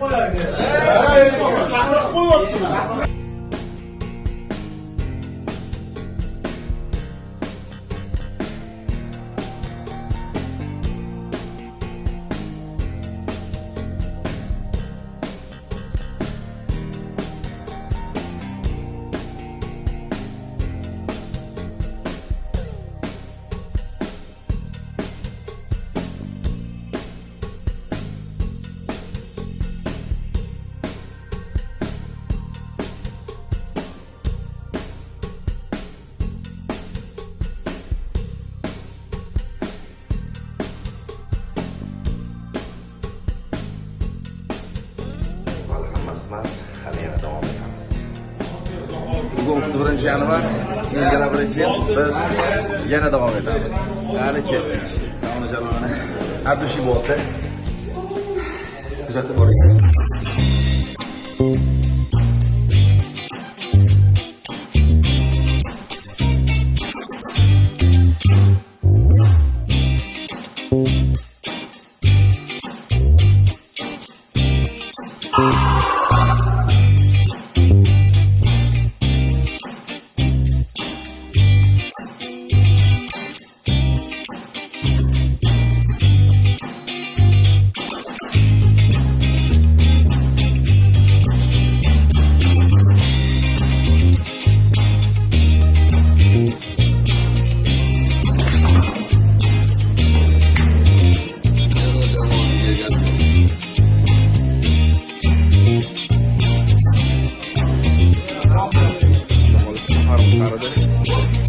hali emasman hali yana davom etamiz bugun o'ttiz birinchi yanvar keyin yana birinchi yil biz yana davom etamiz. Hali keldik. Saloni jalolini abdushi bo'ldi kuzatib boring Thank you. Música Saturday.